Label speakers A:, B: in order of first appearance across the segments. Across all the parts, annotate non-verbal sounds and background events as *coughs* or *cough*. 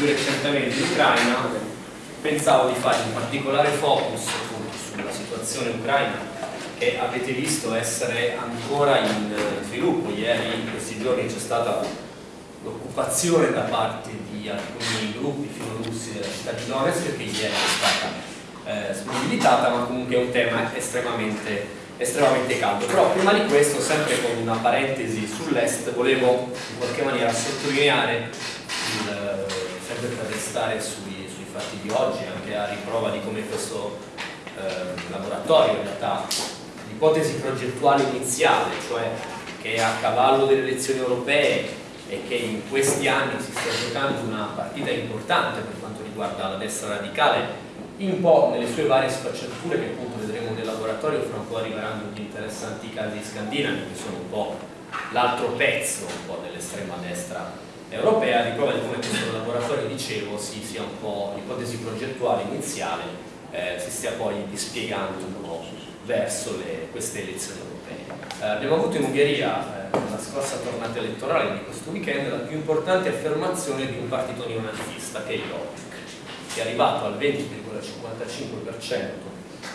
A: più recentemente in Ucraina, pensavo di fare un particolare focus sulla situazione ucraina che avete visto essere ancora in sviluppo. Ieri, in questi giorni, c'è stata l'occupazione da parte di alcuni gruppi filorussi della città di Donetsk che ieri è stata eh, smobilitata, ma comunque è un tema estremamente, estremamente caldo. Però prima di questo, sempre con una parentesi sull'est, volevo in qualche maniera sottolineare, per restare sui, sui fatti di oggi, anche a riprova di come questo eh, laboratorio in realtà l'ipotesi progettuale iniziale, cioè che è a cavallo delle elezioni europee e che in questi anni si sta giocando una partita importante per quanto riguarda la destra radicale un po' nelle sue varie sfaccettature che appunto vedremo nel laboratorio fra un po' arriveranno gli interessanti casi scandinavi che sono un po' l'altro pezzo dell'estrema destra europea di prova di come questo laboratorio dicevo si sia un po' l'ipotesi progettuale iniziale eh, si stia poi dispiegando un po' verso le, queste elezioni europee. Eh, abbiamo avuto in Ungheria la scorsa tornata elettorale di questo weekend la più importante affermazione di un partito neonazista che è Jobbik che è arrivato al 20,55%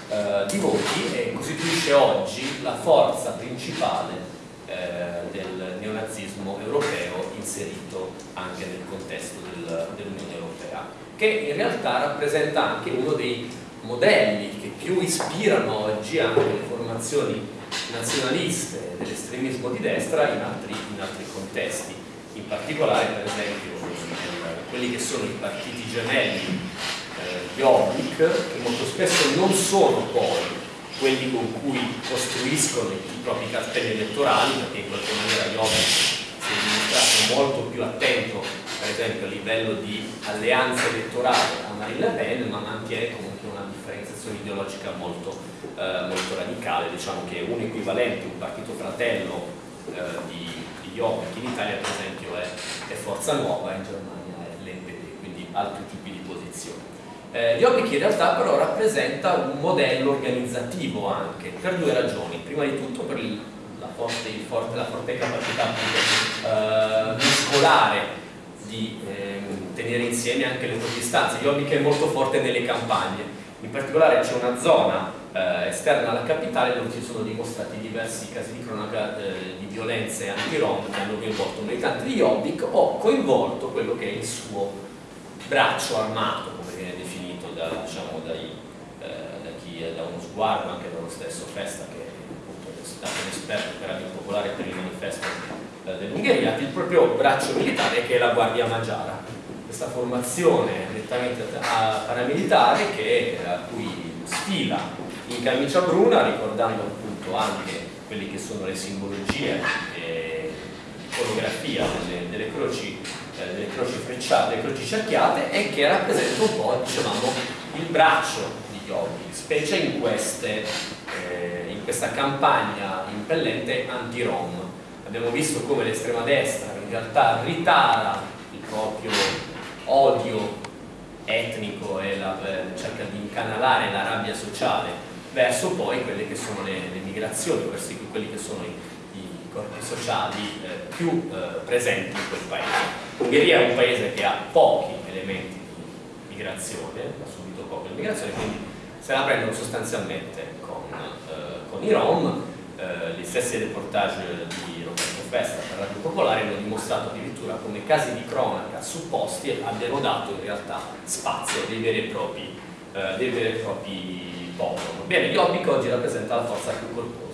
A: eh, di voti e costituisce oggi la forza principale eh, del neonazismo europeo inserito anche nel contesto del, dell'Unione Europea che in realtà rappresenta anche uno dei modelli che più ispirano oggi anche le formazioni nazionaliste dell'estremismo di destra in altri, in altri, contesti, in particolare per esempio quelli che sono i partiti gemelli eh, Jobbik, che molto spesso non sono poi quelli con cui costruiscono i propri cartelli elettorali, perché in qualche maniera Jobbik si è dimostrato molto più attento per esempio a livello di alleanza elettorale a Marine Le Pen, ma mantiene comunque una differenziazione ideologica molto, eh, molto radicale, diciamo che un equivalente, un partito fratello eh, di, di Jobbik in Italia per esempio è, è Forza Nuova, in Germania è l'NPD, quindi altri tipi di posizioni. Eh, Jobbik in realtà però rappresenta un modello organizzativo anche, per due ragioni, prima di tutto per il, la, forte, forte, la forte capacità eh, muscolare di eh, tenere insieme anche le proprie istanze. Jobbik è molto forte nelle campagne, in particolare c'è una zona eh, esterna alla capitale dove si sono dimostrati diversi casi di cronaca eh, di violenze anti-rom che hanno coinvolto militanti di Jobbik o coinvolto quello che è il suo braccio armato, come da, diciamo, dai, eh, da chi da uno sguardo, anche dallo stesso Festa che è stato un esperto per la popolare per il manifesto eh, dell'Ungheria, il proprio braccio militare che è la Guardia Magiara, questa formazione nettamente paramilitare che, a cui sfila in camicia bruna, ricordando appunto anche quelle che sono le simbologie e iconografia delle, delle, croci, eh, delle croci frecciate, delle croci cerchiate e che rappresenta un po' diciamo, il braccio di Yogi, specie in, queste, eh, in questa campagna impellente anti-Rom. Abbiamo visto come l'estrema destra in realtà ritara il proprio odio etnico e la, eh, cerca di incanalare la rabbia sociale verso poi quelle che sono le, le migrazioni, verso quelli che sono i corpi sociali eh, più eh, presenti in quel paese. L'Ungheria è un paese che ha pochi elementi di migrazione, ha subito poco di migrazione, quindi se la prendono sostanzialmente con, eh, con i Rom, eh, gli stessi reportage di festa per Radio Popolare hanno dimostrato addirittura come casi di cronaca supposti abbiano dato in realtà spazio dei veri e propri, eh, dei veri e propri popoli. Bene, Jobbik oggi rappresenta la forza più corposa.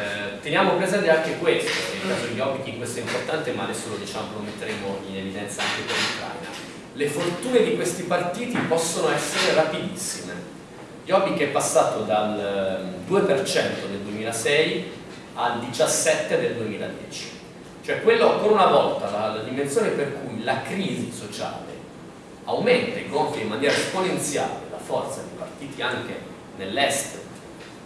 A: Eh, teniamo presente anche questo, il caso di Jobbik questo è importante, ma adesso lo, diciamo, lo metteremo in evidenza anche per l'Ucraina. Le fortune di questi partiti possono essere rapidissime. Jobbik è passato dal 2% ehm, nel 2006 al 17 del 2010. Cioè quello ancora una volta, la, la dimensione per cui la crisi sociale aumenta e gonfia in maniera esponenziale la forza di partiti anche nell'est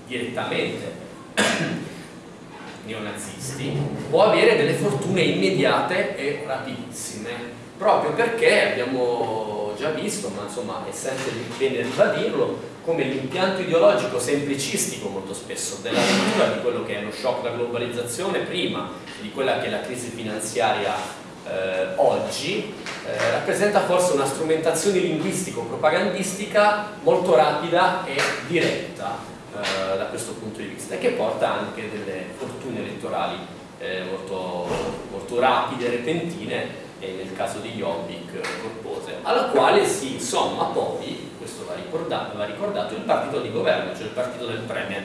A: direttamente *coughs* neonazisti, può avere delle fortune immediate e rapidissime, proprio perché abbiamo già visto, ma insomma è sempre bene ribadirlo, come l'impianto ideologico semplicistico molto spesso della lettura di quello che è lo shock della globalizzazione prima di quella che è la crisi finanziaria eh, oggi eh, rappresenta forse una strumentazione linguistico-propagandistica molto rapida e diretta eh, da questo punto di vista e che porta anche delle fortune elettorali eh, molto, molto rapide, repentine e nel caso di Jobbik corpose, alla quale si insomma poi, questo va ricordato, va ricordato, il partito di governo, cioè il partito del Premier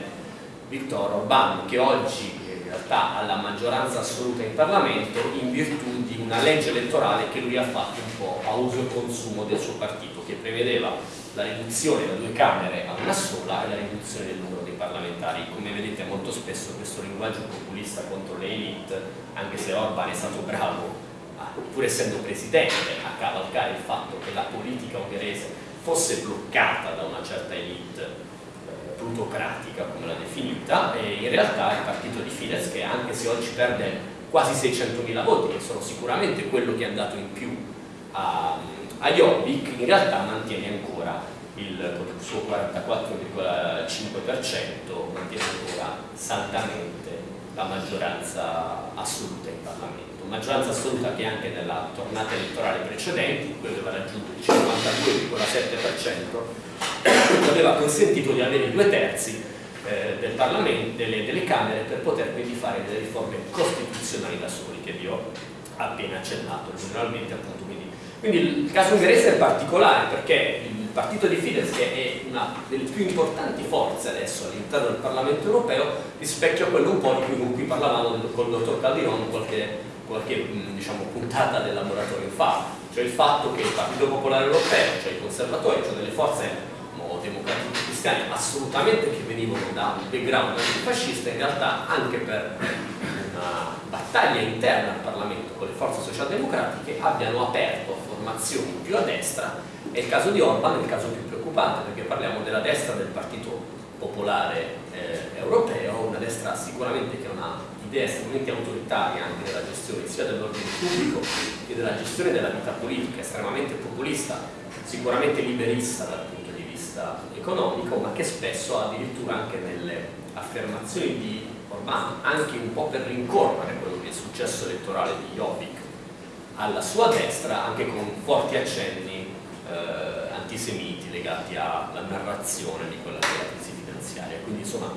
A: Viktor Orbán, che oggi in realtà ha la maggioranza assoluta in Parlamento in virtù di una legge elettorale che lui ha fatto un po' a uso e consumo del suo partito, che prevedeva la riduzione da due Camere a una sola e la riduzione del numero dei parlamentari. Come vedete molto spesso questo linguaggio populista contro le elite, anche se Orban è stato bravo, pur essendo presidente, a cavalcare il fatto che la politica ungherese fosse bloccata da una certa elite plutocratica come l'ha definita e in realtà il partito di Fidesz che anche se oggi perde quasi 600.000 voti che sono sicuramente quello che ha dato in più a, a Jobbik in realtà mantiene ancora il, suo 44,5% mantiene ancora saldamente la maggioranza assoluta in Parlamento. Maggioranza assoluta che anche nella tornata elettorale precedente, in cui aveva raggiunto il 52,7%, aveva consentito di avere due terzi eh, del Parlamento, delle, delle, Camere per poter quindi fare delle riforme costituzionali da soli, che vi ho appena accennato, generalmente appunto quindi. Il caso ungherese è particolare perché il partito di Fidesz, che è una delle più importanti forze adesso all'interno del Parlamento europeo, rispecchia quello un po' di cui, cui parlavamo con il dottor Caldiron qualche qualche diciamo, puntata del laboratorio fa, cioè il fatto che il Partito Popolare Europeo, cioè i conservatori, cioè delle forze democratiche cristiane assolutamente che venivano da un background antifascista, in realtà anche per una battaglia interna al Parlamento con le forze socialdemocratiche abbiano aperto formazioni più a destra. E il caso di Orban è il caso più preoccupante perché parliamo della destra del Partito Popolare eh, Europeo, una destra sicuramente che ha una estremamente autoritaria anche della gestione sia dell'ordine pubblico che della gestione della vita politica, estremamente populista, sicuramente liberista dal punto di vista economico, ma che spesso addirittura anche nelle affermazioni di Orban, anche un po' per rincorrere quello che è il successo elettorale di Jobbik alla sua destra, anche con forti accenni eh, antisemiti legati alla narrazione di quella che è la crisi finanziaria. Quindi insomma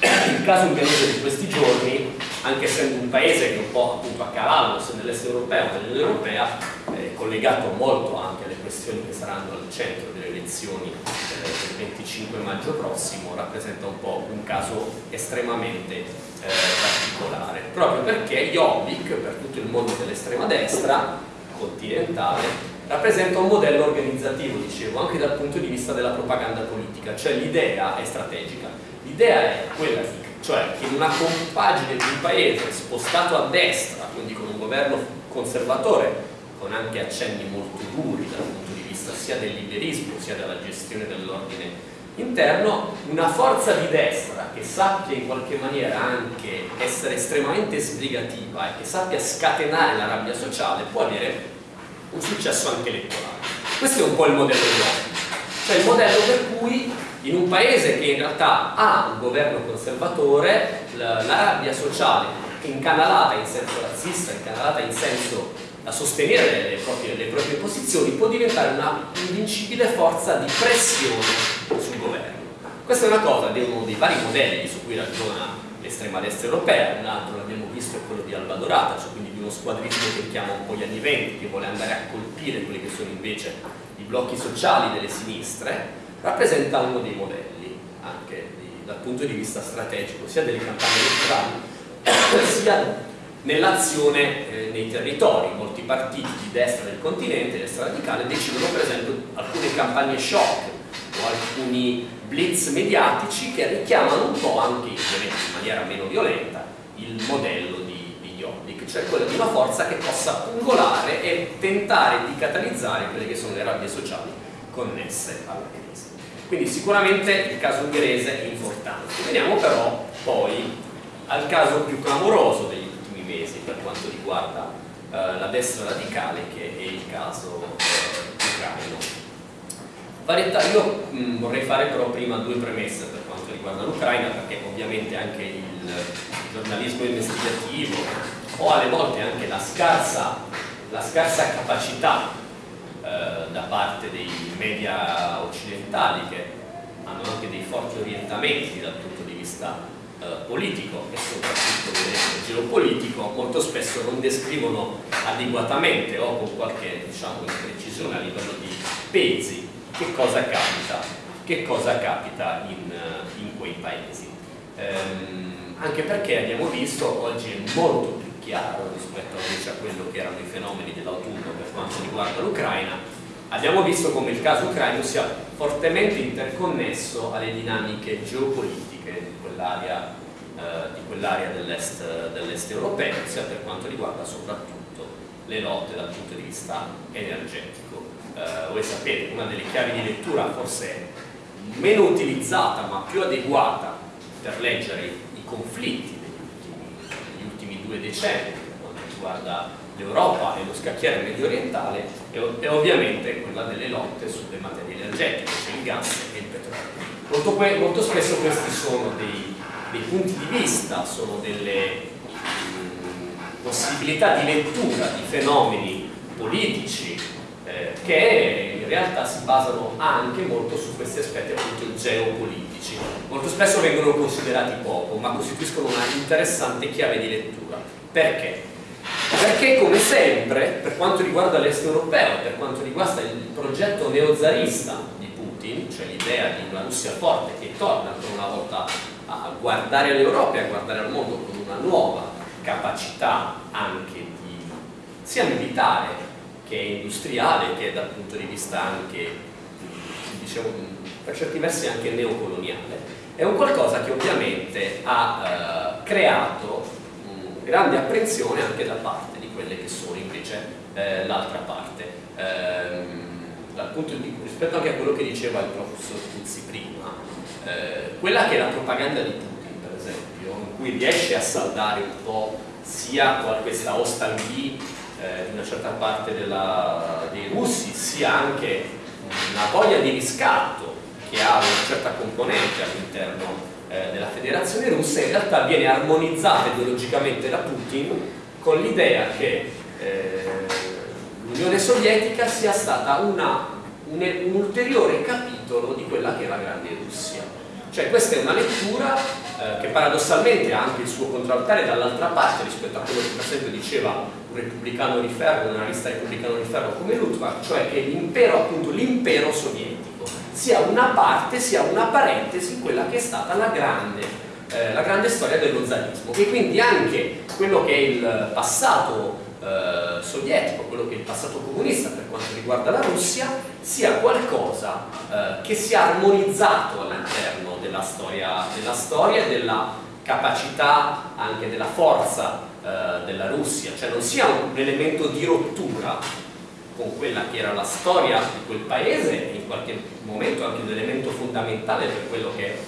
A: il caso ungherese di questi giorni, anche essendo un paese che è un po' appunto a cavallo sia nell'est europeo che nell'Unione Europea, è collegato molto anche alle questioni che saranno al centro delle elezioni eh, del 25 maggio prossimo, rappresenta un po' un caso estremamente eh, particolare, proprio perché Jobbik, per tutto il mondo dell'estrema destra continentale, rappresenta un modello organizzativo, dicevo, anche dal punto di vista della propaganda politica, cioè l'idea è strategica. L'idea è quella, cioè che in una compagine di un paese spostato a destra, quindi con un governo conservatore, con anche accenni molto duri dal punto di vista sia del liberismo sia della gestione dell'ordine interno, una forza di destra che sappia in qualche maniera anche essere estremamente sbrigativa e che sappia scatenare la rabbia sociale può avere un successo anche elettorale. Questo è un po' il modello di oggi, cioè il modello per cui in un paese che in realtà ha un governo conservatore, la, la rabbia sociale incanalata in senso razzista, incanalata in senso a sostenere le proprie, le proprie posizioni, può diventare una invincibile forza di pressione sul governo. Questa è una cosa di uno dei vari modelli su cui ragiona l'estrema destra europea, un altro l'abbiamo visto è quello di Alba Dorata, cioè quindi di uno squadrismo che richiama un po' gli anni venti, che vuole andare a colpire quelli che sono invece i blocchi sociali delle sinistre, rappresenta uno dei modelli anche di, dal punto di vista strategico sia delle campagne elettorali sia nell'azione eh, nei territori. Molti partiti di destra del continente, destra radicale, decidono per esempio alcune campagne shock o alcuni blitz mediatici che richiamano un po' anche, in maniera meno violenta, il modello di, di cioè quello di una forza che possa pungolare e tentare di catalizzare quelle che sono le rabbie sociali connesse alla crisi. Quindi sicuramente il caso ungherese è importante. Veniamo però poi al caso più clamoroso degli mesi per quanto riguarda eh, la destra radicale che è il caso eh, ucraino. Varietà, io mh, vorrei fare però prima due premesse per quanto riguarda l'Ucraina perché ovviamente anche il giornalismo investigativo o alle volte anche la scarsa la scarsa capacità eh, da parte dei media occidentali che hanno anche dei forti orientamenti dal punto di vista eh, politico e soprattutto geopolitico molto spesso non descrivono adeguatamente o con qualche diciamo, precisione a livello di pesi che cosa capita, che cosa capita in, in quei paesi. Ehm, anche perché abbiamo visto oggi è molto più chiaro rispetto invece a quello che erano i fenomeni dell'autunno per quanto riguarda l'Ucraina abbiamo visto come il caso ucraino sia fortemente interconnesso alle dinamiche geopolitiche quell'area eh, quell dell'est dell europeo sia per quanto riguarda soprattutto le lotte dal punto di vista energetico eh, voi sapete una delle chiavi di lettura forse meno utilizzata ma più adeguata per leggere i conflitti degli ultimi, degli ultimi due decenni per quanto riguarda l'Europa e lo scacchiere medio orientale è, ovviamente quella delle lotte sulle materie energetiche, cioè il gas e il petrolio. Molto, molto spesso questi sono dei, dei, punti di vista, sono delle mm, possibilità di lettura di fenomeni politici eh, che in realtà si basano anche molto su questi aspetti appunto geopolitici. Molto spesso vengono considerati poco, ma costituiscono una interessante chiave di lettura. Perché? Perché come sempre, per quanto riguarda l'est europeo, per quanto riguarda il progetto neozarista Putin, cioè l'idea di una Russia forte che torna ancora una volta a guardare all'Europa e a guardare al mondo con una nuova capacità anche di, sia militare che industriale che dal punto di vista anche diciamo, per certi versi anche neocoloniale è un qualcosa che ovviamente ha eh, creato grande apprensione anche da parte di quelle che sono invece eh, l'altra parte. Ehm, di, rispetto anche a quello che diceva il professor Tuzzi prima eh, quella che è la propaganda di Putin per esempio in cui riesce a saldare un po' sia questa ostalgia eh, di una certa parte della, dei russi, sia anche una voglia di riscatto che ha una certa componente all'interno eh, della federazione russa, in realtà viene armonizzata ideologicamente da Putin con l'idea che eh, l'Unione Sovietica sia stata una, un, un ulteriore capitolo di quella che è la grande Russia. Cioè questa è una lettura eh, che paradossalmente ha anche il suo contraltare dall'altra parte rispetto a quello che per esempio diceva un repubblicano di ferro, un analista repubblicano di ferro come Luttwak, cioè che l'impero, appunto l'impero sovietico, sia una parte, sia una parentesi in quella che è stata la grande, eh, la grande storia dello zarismo e quindi anche quello che è il passato eh, sovietico, quello che è il passato comunista per quanto riguarda la Russia, sia qualcosa eh, che sia armonizzato all'interno della storia, della storia della capacità, anche della forza eh, della Russia, cioè non sia un elemento di rottura con quella che era la storia di quel paese in qualche momento anche un elemento fondamentale per quello che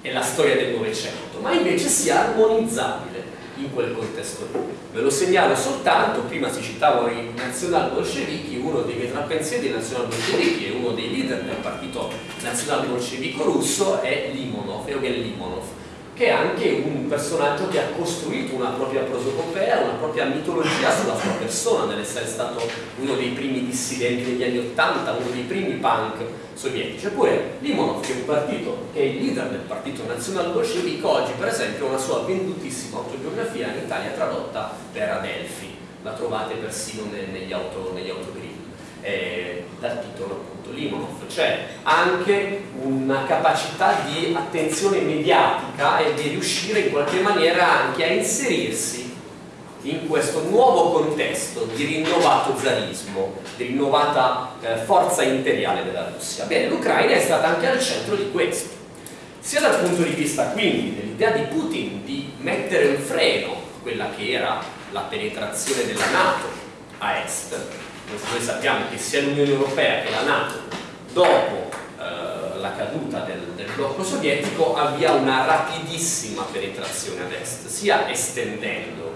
A: è la storia del Novecento, ma invece sia armonizzabile in quel contesto lì. Ve lo segnalo soltanto, prima si citavano i nazional-bolscevichi, uno dei vetrapensieri dei nazional-bolscevichi e uno dei leader del partito nazional-bolscevico russo è Limonov, Eugen Limonov, che è anche un personaggio che ha costruito una propria prosopopea, una propria mitologia sulla sua persona, nell'essere stato uno dei primi dissidenti degli anni Ottanta, uno dei primi punk sovietici. Eppure Limonov, che è un partito, che è il leader del partito nazionale bolscevico, oggi per esempio ha una sua vendutissima autobiografia in Italia tradotta per Adelphi, la trovate persino negli, auto, autogrill, eh, dal titolo appunto Limonov, cioè anche una capacità di attenzione mediatica e di riuscire in qualche maniera anche a inserirsi in questo nuovo contesto di rinnovato zarismo, di rinnovata eh, forza imperiale della Russia. Bene, l'Ucraina è stata anche al centro di questo, sia dal punto di vista quindi dell'idea di Putin di mettere un freno a quella che era la penetrazione della Nato a est, noi sappiamo che sia l'Unione Europea che la Nato dopo eh, la caduta del, del, blocco sovietico avvia una rapidissima penetrazione ad est, sia estendendo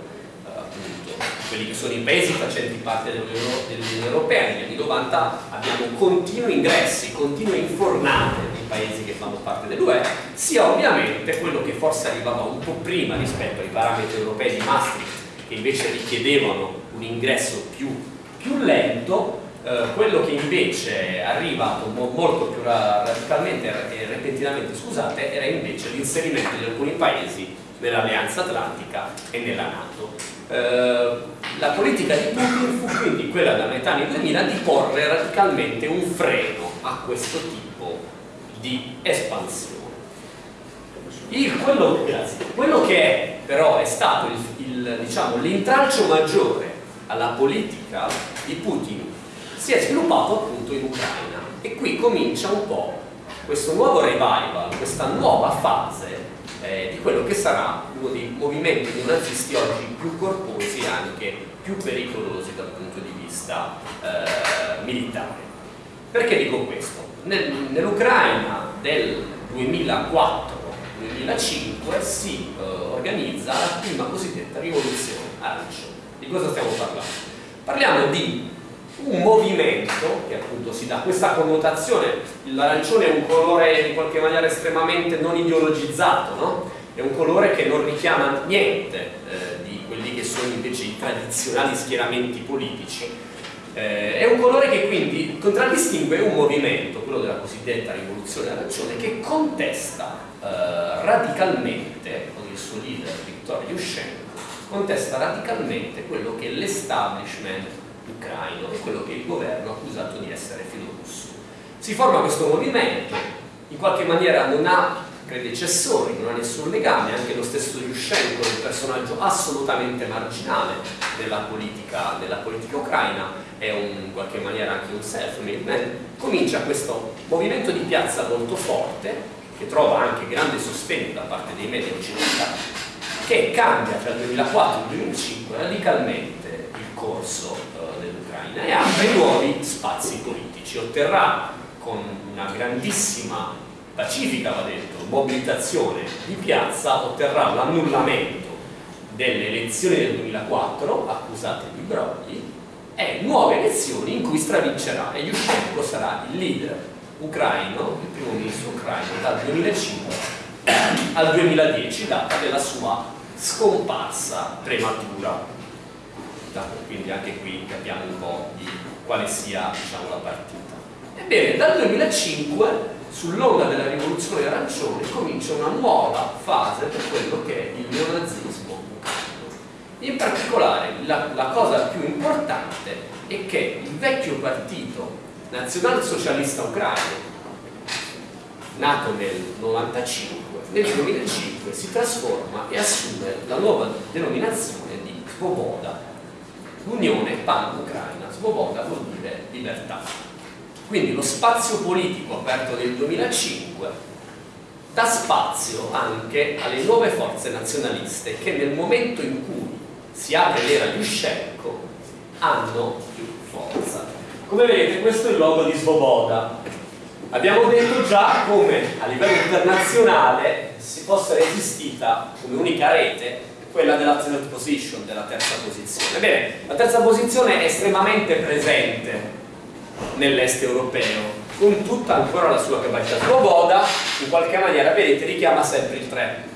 A: quelli che sono i paesi facenti parte dell'Unione Europea negli anni 90 abbiamo continui ingressi, continue infornate dei paesi che fanno parte dell'UE sia ovviamente quello che forse arrivava un po' prima rispetto ai parametri europei di Maastricht che invece richiedevano un ingresso più, più lento, eh, quello che invece mo molto più radicalmente e repentinamente scusate, era invece l'inserimento di alcuni paesi nell'Alleanza Atlantica e nella Nato. Eh, la politica di Putin fu quindi quella da metà anni 2000 di porre radicalmente un freno a questo tipo di espansione. Il, quello, quello, che è, però è stato diciamo, l'intralcio diciamo, maggiore alla politica di Putin si è sviluppato appunto in Ucraina e qui comincia un po' questo nuovo revival, questa nuova fase eh, di quello che sarà uno dei movimenti neonazisti oggi più corposi e anche più pericolosi dal punto di vista eh, militare. Perché dico questo? Nel, Nell'Ucraina del 2004-2005 si eh, organizza la prima cosiddetta rivoluzione arancione. Di cosa stiamo parlando? Parliamo di un movimento che appunto si dà questa connotazione, l'arancione è un colore in qualche maniera estremamente non ideologizzato, no? è un colore che non richiama niente eh, di quelli che sono invece i tradizionali schieramenti politici, eh, è un colore che quindi contraddistingue un movimento, quello della cosiddetta rivoluzione arancione, che contesta eh, radicalmente, con il suo leader Viktor Yushchenko, contesta radicalmente quello che l'establishment ucraino e quello che il governo ha accusato di essere filorusso. Si forma questo movimento, in qualche maniera non ha predecessori, non ha nessun legame, anche lo stesso Yushchenko è un personaggio assolutamente marginale nella politica, nella politica ucraina, è un, in qualche maniera anche un self-made man, comincia questo movimento di piazza molto forte, che trova anche grande sostegno da parte dei media occidentali, che cambia tra il 2004 e il 2005 radicalmente il corso dell'Ucraina e apre nuovi spazi politici. Otterrà con una grandissima, pacifica va detto, mobilitazione di piazza, otterrà l'annullamento delle elezioni del 2004 accusate di brogli e nuove elezioni in cui stravincerà e Yushchenko sarà il leader ucraino, il primo ministro ucraino dal 2005 al 2010, data della sua scomparsa prematura quindi anche qui capiamo un po' di quale sia diciamo, la partita. Ebbene, dal 2005 sull'onda della rivoluzione arancione comincia una nuova fase per quello che è il neonazismo. In particolare la, la cosa più importante è che il vecchio partito nazionalsocialista ucraino nato nel 95 nel 2005 si trasforma e assume la nuova denominazione di Svoboda l'unione pan-ucraina, svoboda vuol dire libertà. Quindi lo spazio politico aperto nel 2005 dà spazio anche alle nuove forze nazionaliste che nel momento in cui si apre l'era Yushchenko hanno più forza. Come vedete questo è il logo di Svoboda. Abbiamo detto già come a livello internazionale si possa essere esistita come unica rete quella della third position, della terza posizione. Bene, la terza posizione è estremamente presente nell'est europeo, con tutta ancora la sua capacità. Svoboda, in qualche maniera, vedete, richiama sempre il 3.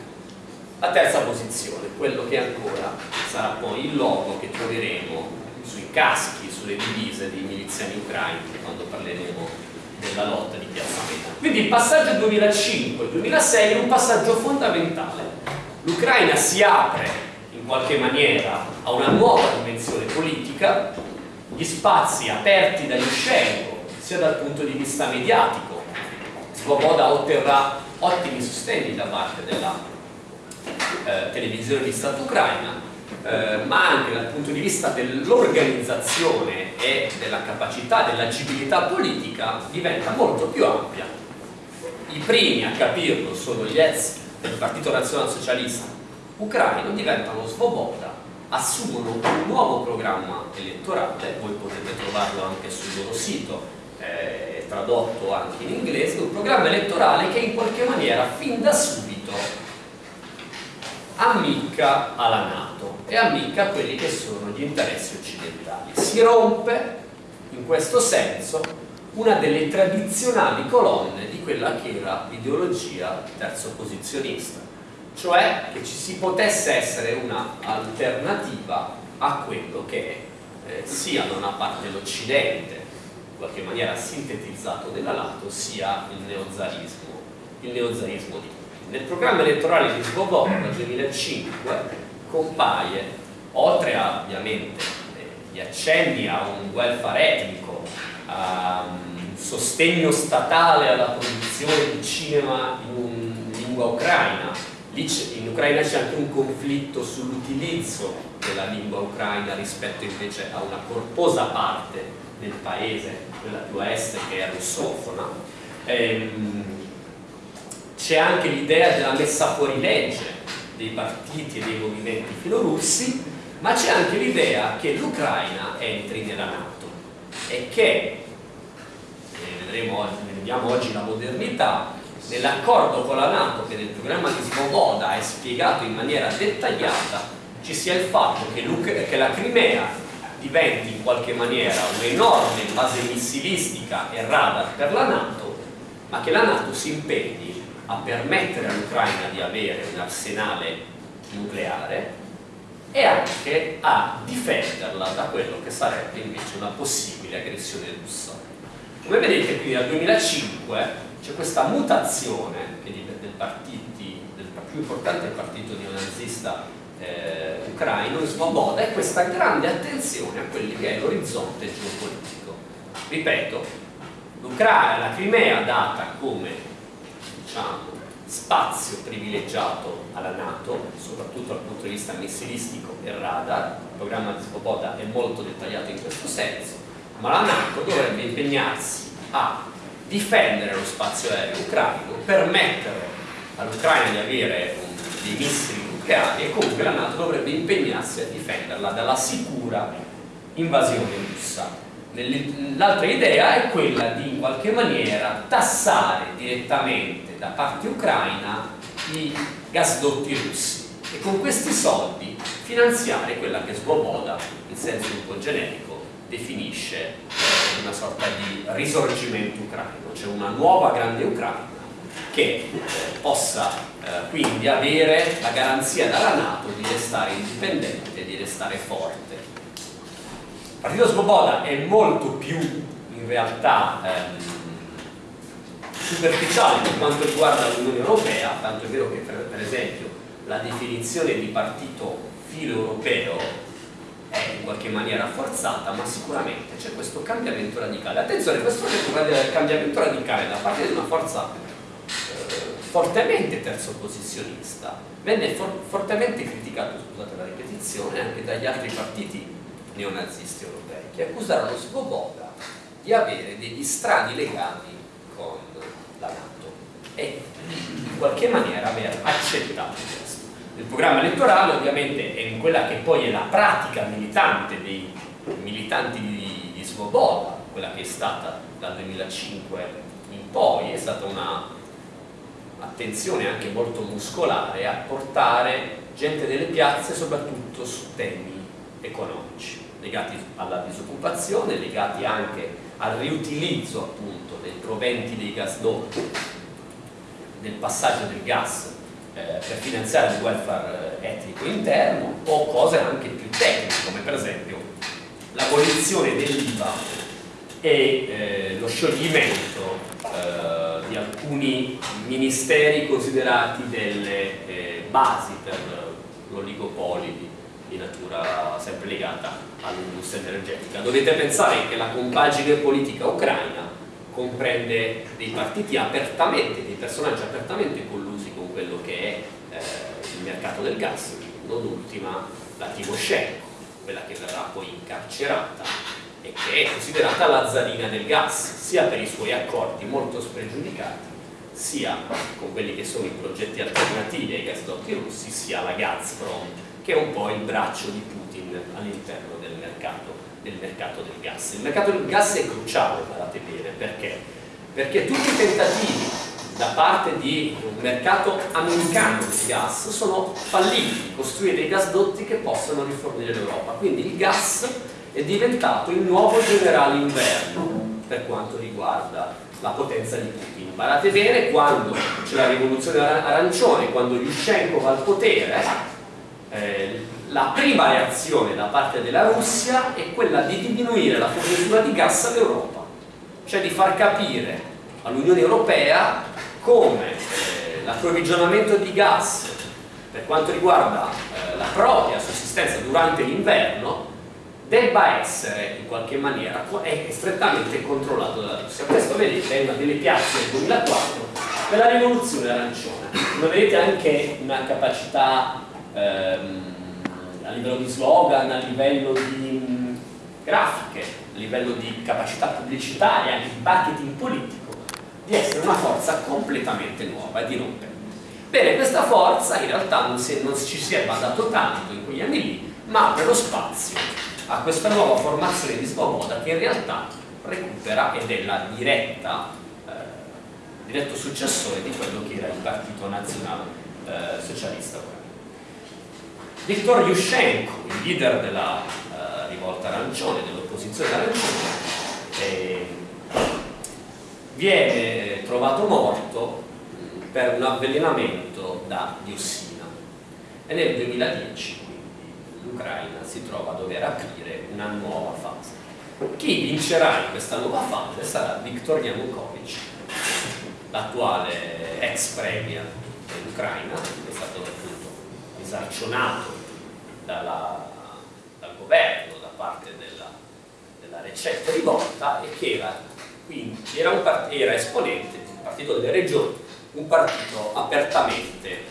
A: La terza posizione, quello che ancora sarà poi il logo che troveremo sui caschi, sulle divise dei miliziani ucraini, quando parleremo della lotta di Piazza Meta. Quindi il passaggio 2005-2006 è un passaggio fondamentale l'Ucraina si apre in qualche maniera a una nuova dimensione politica, gli spazi aperti da Yushchenko, sia dal punto di vista mediatico, Svoboda otterrà ottimi sostegni da parte della eh, televisione di Stato ucraina, eh, ma anche dal punto di vista dell'organizzazione e della capacità, dell'agibilità politica diventa molto più ampia. I primi a capirlo sono gli ex del Partito Nazionalsocialista ucraino diventano svoboda, assumono un nuovo programma elettorale, voi potete trovarlo anche sul loro sito, eh, tradotto anche in inglese, un programma elettorale che in qualche maniera fin da subito ammicca alla Nato e ammicca a quelli che sono gli interessi occidentali. Si rompe in questo senso una delle tradizionali colonne di quella che era l'ideologia terzo posizionista. cioè che ci si potesse essere un'alternativa a quello che eh, sia da una parte l'Occidente, in qualche maniera sintetizzato della Lato, sia il neozarismo, il neozarismo di. Nel programma elettorale di Svoboda nel 2005 compaie, oltre a ovviamente eh, gli accenni a un welfare etnico, un sostegno statale alla produzione di cinema in lingua ucraina, Lì in Ucraina c'è anche un conflitto sull'utilizzo della lingua ucraina rispetto invece a una corposa parte del paese, quella più a est che è russofona. Ehm, c'è anche l'idea della messa fuori legge dei partiti e dei movimenti filorussi, ma c'è anche l'idea che l'Ucraina entri nella Nato e che, ne vedremo vediamo oggi la modernità, nell'accordo con la Nato che nel programma di Svoboda è spiegato in maniera dettagliata ci sia il fatto che, che la Crimea diventi in qualche maniera un'enorme base missilistica e radar per la Nato ma che la Nato si impegni a permettere all'Ucraina di avere un arsenale nucleare e anche a difenderla da quello che sarebbe invece una possibile aggressione russa. Come vedete qui dal 2005 c'è questa mutazione del partiti, del più importante partito neonazista eh, ucraino, in Svoboda, e questa grande attenzione a quelli che è l'orizzonte geopolitico. Ripeto, la Crimea data come diciamo, spazio privilegiato alla Nato, soprattutto dal punto di vista missilistico e radar, il programma di Svoboda è molto dettagliato in questo senso, ma la Nato dovrebbe impegnarsi a difendere lo spazio aereo ucraino, permettere all'Ucraina di avere dei missili nucleari e comunque la Nato dovrebbe impegnarsi a difenderla dalla sicura invasione russa. L'altra idea è quella di in qualche maniera tassare direttamente da parte ucraina i gasdotti russi e con questi soldi finanziare quella che Svoboda, in senso un po' generico, definisce una sorta di risorgimento ucraino, cioè una nuova grande Ucraina che possa eh, quindi avere la garanzia dalla Nato di restare indipendente, di restare forte. Il Partito Svoboda è molto più in realtà ehm, superficiale per quanto riguarda l'Unione Europea, tanto è vero che per, per esempio la definizione di partito filo europeo è in qualche maniera forzata, ma sicuramente c'è questo cambiamento radicale. Attenzione, questo cambiamento radicale da parte di una forza eh, fortemente terzoposizionista venne for fortemente criticato, scusate la ripetizione, anche dagli altri partiti neonazisti europei, che accusarono Svoboda di avere degli strani legami la Nato e in qualche maniera aver accettato questo il programma elettorale ovviamente è in quella che poi è la pratica militante dei militanti di, di Svoboda, quella che è stata dal 2005 in poi, è stata una attenzione anche molto muscolare a portare gente delle piazze soprattutto su temi economici legati alla disoccupazione, legati anche al riutilizzo appunto dei proventi dei gasdotti del passaggio del gas eh, per finanziare il welfare eh, etnico interno o cose anche più tecniche come per esempio l'abolizione dell'IVA e eh, lo scioglimento eh, di alcuni ministeri considerati delle eh, basi per l'oligopoli di, di natura sempre legata all'industria energetica. Dovete pensare che la compagine politica ucraina comprende dei partiti apertamente, dei personaggi apertamente collusi quello che è eh, il mercato del gas, non ultima la Timoshenko, quella che verrà poi incarcerata e che è considerata la zarina del gas, sia per i suoi accordi molto spregiudicati, sia con quelli che sono i progetti alternativi ai gasdotti russi, sia la Gazprom, che è un po' il braccio di Putin all'interno del mercato, del mercato del gas. Il mercato del gas è cruciale, guardate bene, perché? Perché tutti i tentativi da parte di un mercato americano di gas sono falliti, costruire dei gasdotti che possano rifornire l'Europa. Quindi il gas è diventato il nuovo generale inverno per quanto riguarda la potenza di Putin. Guardate bene, quando c'è la rivoluzione arancione, quando Yushchenko va al potere, eh, la prima reazione da parte della Russia è quella di diminuire la fornitura di gas all'Europa, cioè di far capire all'Unione Europea come eh, l'approvvigionamento di gas per quanto riguarda eh, la propria sussistenza durante l'inverno debba essere in qualche maniera è strettamente controllato dalla Russia. Questo vedete è una delle piazze del 2004 della rivoluzione arancione. Ma vedete anche una capacità ehm, a livello di slogan, a livello di mh, grafiche, a livello di capacità pubblicitaria, di marketing politico, di essere una forza completamente nuova e di rompere. Bene, questa forza in realtà non, si, non ci si è badato tanto in quegli anni lì, ma apre lo spazio a questa nuova formazione di Svoboda che in realtà recupera ed è la diretta, eh, diretto successore di quello che era il Partito Nazionale eh, Socialista Viktor Yushchenko, il leader della eh, rivolta arancione, dell'opposizione arancione, eh, viene trovato morto per un avvelenamento da diossina e nel 2010 l'Ucraina si trova a dover aprire una nuova fase. Chi vincerà in questa nuova fase sarà Viktor Yanukovych, l'attuale ex premier dell'Ucraina, che è stato appunto esarcionato dalla, dal governo da parte della, della recente rivolta e che era, quindi, era, era esponente del Partito delle Regioni, un partito apertamente eh,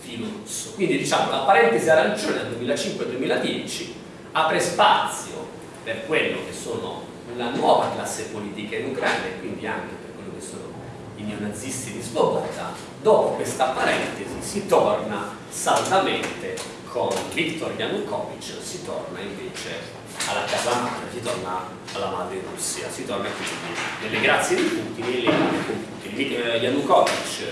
A: filorusso. Quindi diciamo la parentesi arancione del 2005-2010 apre spazio per quello che sono la nuova classe politica in Ucraina e quindi anche per quello che sono i neonazisti di Svoboda, dopo questa parentesi si torna saldamente con Viktor Yanukovych, si torna invece alla casa madre, si torna alla madre Russia, si torna quindi nelle grazie di Putin e legame con Putin. Yanukovych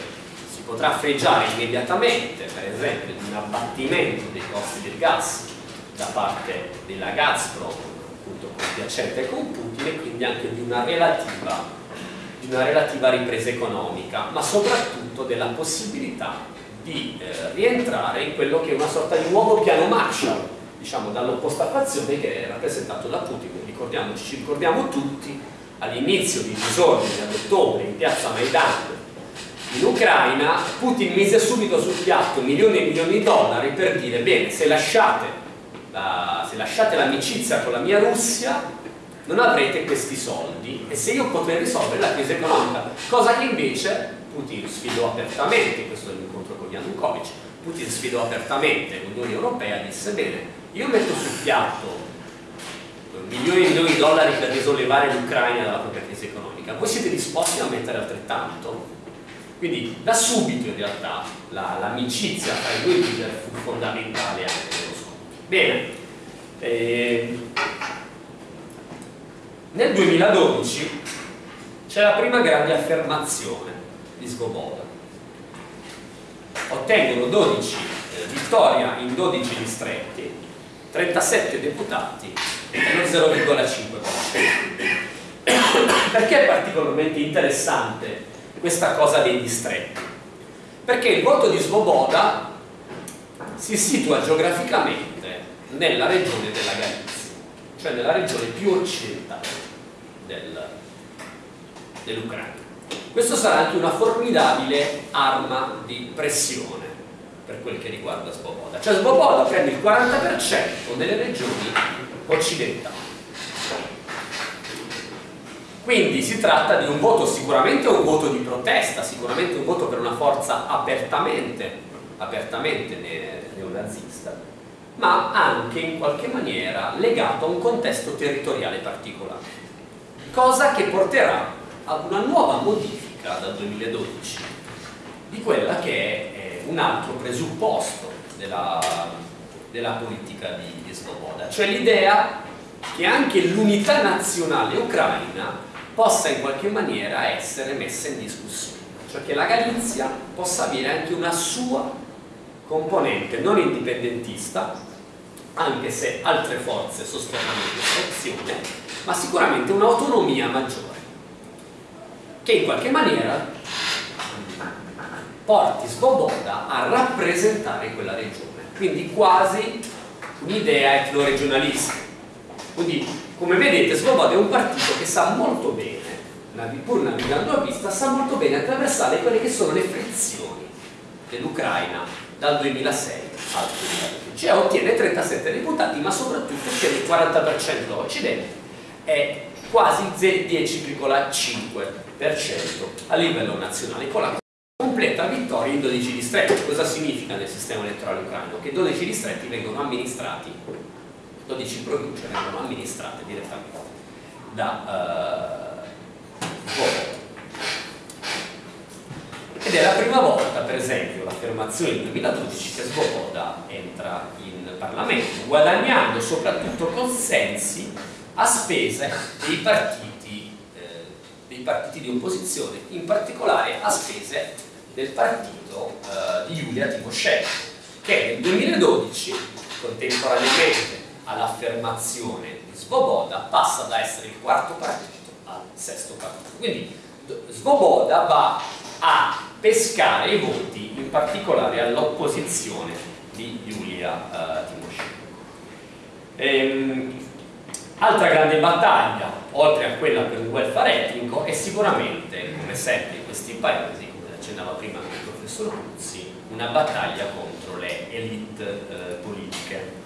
A: potrà freggiare immediatamente, per esempio, di un abbattimento dei costi del gas da parte della Gazprom, appunto compiacente con Putin, e quindi anche di una relativa, di una relativa ripresa economica, ma soprattutto della possibilità di eh, rientrare in quello che è una sorta di nuovo piano Marshall, diciamo dall'opposta fazione che è rappresentato da Putin, ricordiamoci, ci ricordiamo tutti all'inizio di disordini ad ottobre in piazza Maidan in Ucraina Putin mise subito sul piatto milioni e milioni di dollari per dire bene se lasciate l'amicizia con la mia Russia non avrete questi soldi e se io potrei risolvere la crisi economica cosa che invece Putin sfidò apertamente questo è l'incontro con Yanukovych Putin sfidò apertamente l'Unione Europea disse bene io metto sul piatto milioni e milioni di dollari per risollevare l'Ucraina dalla propria crisi economica voi siete disposti a mettere altrettanto? Quindi da subito in realtà l'amicizia la, tra i due leader fu fondamentale anche nello scontro. Bene, eh, nel 2012 c'è la prima grande affermazione di Svoboda. Ottengono 12 eh, vittoria in 12 distretti, 37 deputati e lo 0,5%. Perché è particolarmente interessante questa cosa dei distretti perché il voto di Svoboda si situa geograficamente nella regione della Galizia cioè nella regione più occidentale del, dell'Ucraina questo sarà anche una formidabile arma di pressione per quel che riguarda Svoboda. Cioè Svoboda prende il 40% delle regioni occidentali. Quindi si tratta di un voto sicuramente un voto di protesta, sicuramente un voto per una forza apertamente, apertamente neonazista, ma anche in qualche maniera legato a un contesto territoriale particolare, cosa che porterà ad una nuova modifica dal 2012 di quella che è un altro presupposto della, della politica di, di Svoboda, cioè l'idea che anche l'unità nazionale ucraina possa in qualche maniera essere messa in discussione, cioè che la Galizia possa avere anche una sua componente non indipendentista, anche se altre forze sostengono questa opzione, ma sicuramente un'autonomia maggiore. Che in qualche maniera porti Svoboda a rappresentare quella regione. Quindi quasi un'idea etnoregionalista quindi come vedete Svoboda è un partito che sa molto bene pur navigando a vista sa molto bene attraversare quelle che sono le frizioni dell'Ucraina dal 2006 al 2012 e ottiene 37 deputati ma soprattutto ottiene il 40% occidente e quasi 10,5% a livello nazionale con la completa vittoria in 12 distretti cosa significa nel sistema elettorale ucraino? che 12 distretti vengono amministrati 12 province vengono amministrate direttamente da uh, ed è la prima volta, per esempio, l'affermazione del 2012 che Svoboda entra in Parlamento, guadagnando soprattutto consensi a spese dei partiti, eh, partiti di opposizione, in particolare a spese del partito eh, di Giulia Timoshenko, che nel 2012, contemporaneamente all'affermazione di Svoboda, passa da essere il quarto partito al sesto partito. Quindi Svoboda va a pescare i voti in particolare all'opposizione di Giulia uh, Timoshenko. Ehm, altra grande battaglia, oltre a quella per il welfare etnico, è sicuramente, come sempre in questi paesi, come accennava prima il professor Ruzzi, una battaglia contro le elite eh, politiche.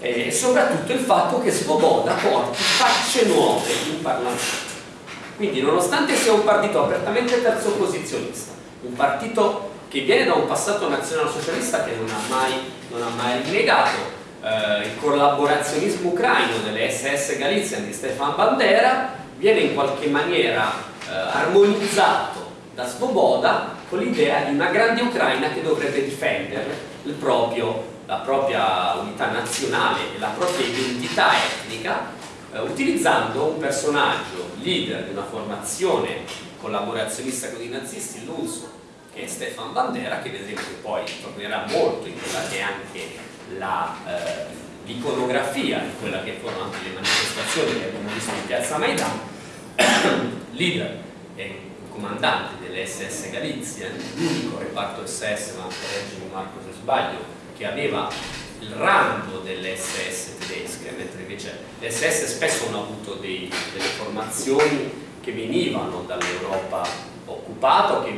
A: E soprattutto il fatto che Svoboda porti facce nuove in Parlamento. Quindi nonostante sia un partito apertamente terzo posizionista un partito che viene da un passato nazionalsocialista che non ha mai, non ha mai rinnegato eh, il collaborazionismo ucraino delle SS Galizia di Stefan Bandera viene in qualche maniera eh, armonizzato da Svoboda con l'idea di una grande Ucraina che dovrebbe difendere proprio, la propria unità nazionale e la propria identità etnica eh, utilizzando un personaggio leader di una formazione collaborazionista con i nazisti, l'UNSO, che è Stefan Bandera, che vedremo che poi tornerà molto in quella che è anche eh, l'iconografia di quella che furono anche le manifestazioni che abbiamo visto in piazza Maidan, *coughs* leader e comandante delle SS Galizia, l'unico reparto SS, ma correggimi Marco se sbaglio, che aveva il rango delle SS tedesche, mentre invece le SS spesso hanno avuto dei, delle formazioni che venivano dall'Europa occupata o che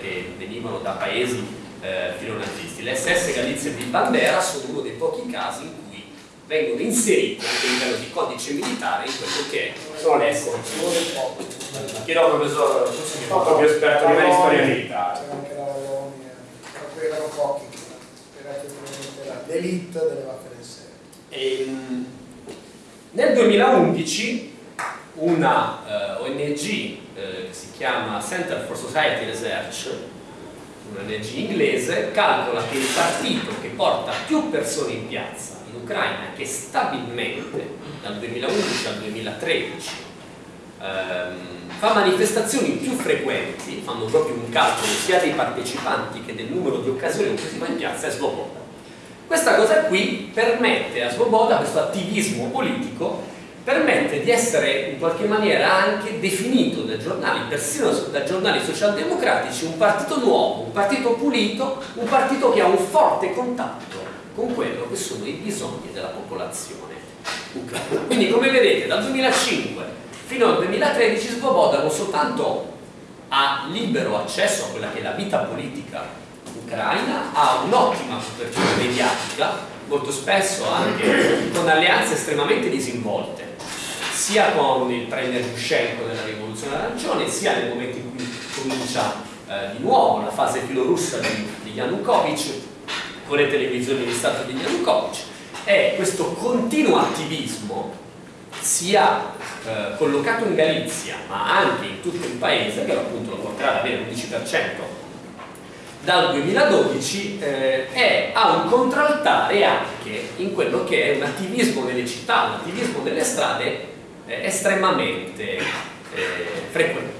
A: che venivano da paesi eh, filonazisti. Le SS Galizia di Bandera sono uno dei pochi casi in cui vengono inserite anche a livello di codice militare in quello che sono le SS. Chiedo al professor, proprio esperto di storia militare.
B: Erano pochi, era l'elite delle Waffen
A: ehm, Nel 2011 una uh, ONG uh, che si chiama Center for Society Research, un'ONG inglese, calcola che il partito che porta più persone in piazza in Ucraina, che stabilmente dal 2011 al 2013 ehm, fa manifestazioni più frequenti, fanno proprio un calcolo sia dei partecipanti che del numero di occasioni in cui si va in piazza, è Svoboda. Questa cosa qui permette a Svoboda, questo attivismo politico, permette di essere in qualche maniera anche definito dai giornali, persino da giornali socialdemocratici, un partito nuovo, un partito pulito, un partito che ha un forte contatto con quello che sono i bisogni della popolazione ucraina. Quindi come vedete dal 2005 fino al 2013 Svoboda non soltanto ha libero accesso a quella che è la vita politica ucraina, ha un'ottima copertura mediatica, molto spesso anche con alleanze estremamente disinvolte sia con il premier Yushchenko della rivoluzione arancione sia nel momento in cui comincia eh, di nuovo la fase filorussa di, di Yanukovych con le televisioni di Stato di Yanukovych. E questo continuo attivismo sia eh, collocato in Galizia ma anche in tutto il paese che appunto lo porterà ad avere l'11% dal 2012 eh, è, ha un contraltare anche in quello che è un attivismo nelle città, un attivismo nelle strade eh, estremamente eh, frequente.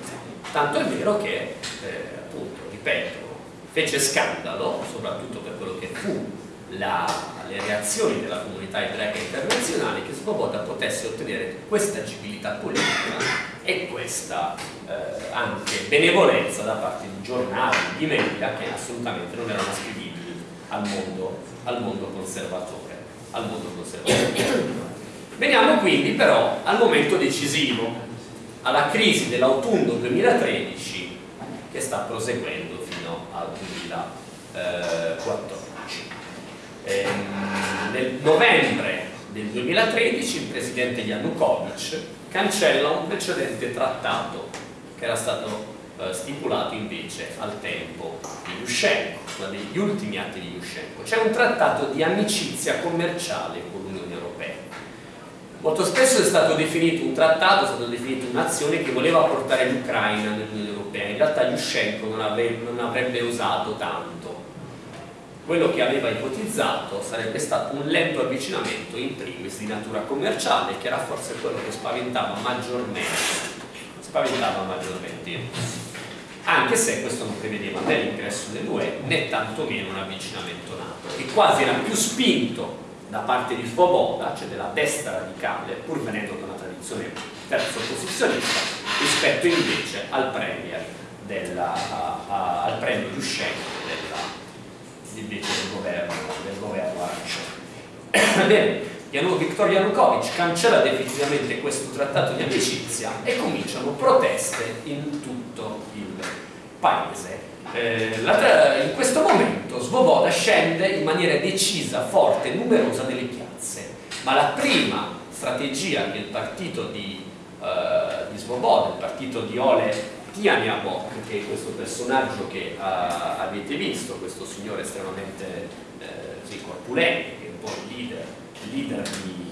A: Tanto è vero che, eh, appunto, ripeto, fece scandalo, soprattutto per quello che fu la, le reazioni della comunità ebraica internazionale che Svoboda potesse ottenere questa agibilità politica e questa eh, anche benevolenza da parte di giornali, di media che assolutamente non erano ascrivibili al mondo, al mondo conservatore. Al mondo conservatore. Veniamo quindi però al momento decisivo, alla crisi dell'autunno 2013 che sta proseguendo fino al 2014. Ehm, nel novembre del 2013 il presidente Yanukovych cancella un precedente trattato che era stato eh, stipulato invece al tempo di Yushchenko, uno degli ultimi atti di Yushchenko. C'è un trattato di amicizia commerciale con l'Unione. Molto spesso è stato definito un trattato, è stato definito un'azione che voleva portare l'Ucraina nell'Unione Europea. In realtà Yushchenko non, avrebbe, non avrebbe usato tanto quello che aveva ipotizzato sarebbe stato un lento avvicinamento in primis di natura commerciale che era forse quello che spaventava maggiormente spaventava maggiormente anche se questo non prevedeva né l'ingresso dell'UE né tantomeno un avvicinamento nato che quasi era più spinto da parte di Svoboda, cioè della destra radicale, pur venendo da una tradizione terzo opposizionista, rispetto invece al premier, della, a, a, al premier Yushchenko invece del governo, del governo arancione. *coughs* Bene, Viktor Yanukovych cancella definitivamente questo trattato di amicizia e cominciano proteste in tutto il paese. Eh, in questo momento Svoboda scende in maniera decisa, forte, numerosa delle piazze, ma la prima strategia che il partito di, eh, di Svoboda, il partito di Ole Tianiabok, che è questo personaggio che uh, avete visto, questo signore estremamente eh, sì, corpulente, che è un po' il leader, il leader di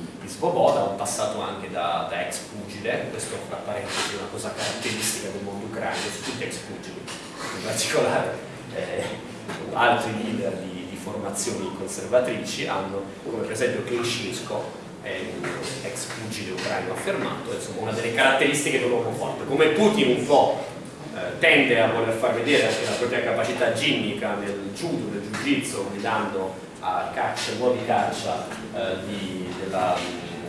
A: Svoboda, un passato anche da, da, ex pugile, questo fra parentesi è una cosa caratteristica del mondo ucraino, su tutti ex pugili, in particolare eh, altri leader di, di, formazioni conservatrici hanno, come per esempio Klinshinsko, è un ex pugile ucraino affermato, insomma una delle caratteristiche dell'uomo forte, come Putin un po' Eh, tende a voler far vedere anche la propria capacità ginnica nel judo, nel jiu-jitsu, guidando a caccia, nuovi caccia eh, di, della,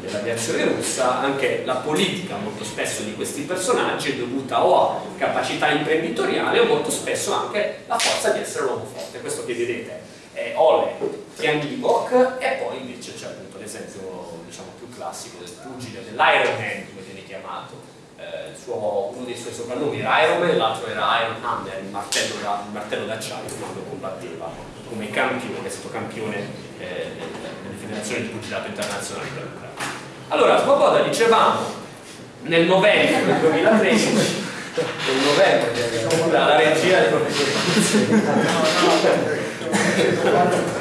A: dell'aviazione russa, anche la politica molto spesso di questi personaggi è dovuta o a capacità imprenditoriale o molto spesso anche la forza di essere un uomo forte. Questo che vedete è Ole Tiangibok e poi invece c'è appunto l'esempio diciamo, più classico del pugile, dell'Iron Man come viene chiamato, eh, suo, uno dei suoi soprannomi era Iron Man, l'altro era Iron Hammer, il martello, da, il martello d'acciaio quando combatteva come campione, è stato campione eh, delle federazioni di pugilato internazionali per l'Ucraina. Allora, Svoboda dicevamo nel novembre del 2013 nel novembre la regia del professore.